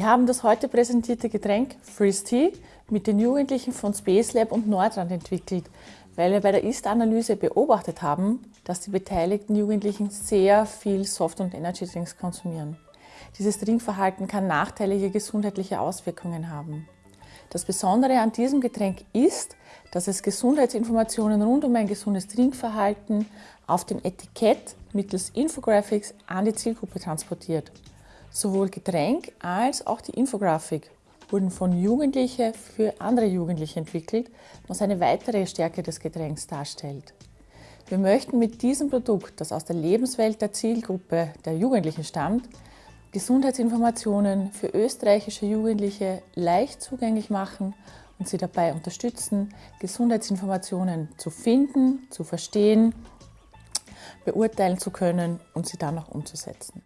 Haben das heute präsentierte Getränk Freeze Tea mit den Jugendlichen von Space Lab und Nordrand entwickelt, weil wir bei der Ist-Analyse beobachtet haben, dass die beteiligten Jugendlichen sehr viel Soft- und Energy Drinks konsumieren. Dieses Trinkverhalten kann nachteilige gesundheitliche Auswirkungen haben. Das Besondere an diesem Getränk ist, dass es Gesundheitsinformationen rund um ein gesundes Trinkverhalten auf dem Etikett mittels Infographics an die Zielgruppe transportiert. Sowohl Getränk als auch die Infografik wurden von Jugendlichen für andere Jugendliche entwickelt, was eine weitere Stärke des Getränks darstellt. Wir möchten mit diesem Produkt, das aus der Lebenswelt der Zielgruppe der Jugendlichen stammt, Gesundheitsinformationen für österreichische Jugendliche leicht zugänglich machen und sie dabei unterstützen, Gesundheitsinformationen zu finden, zu verstehen, beurteilen zu können und sie dann auch umzusetzen.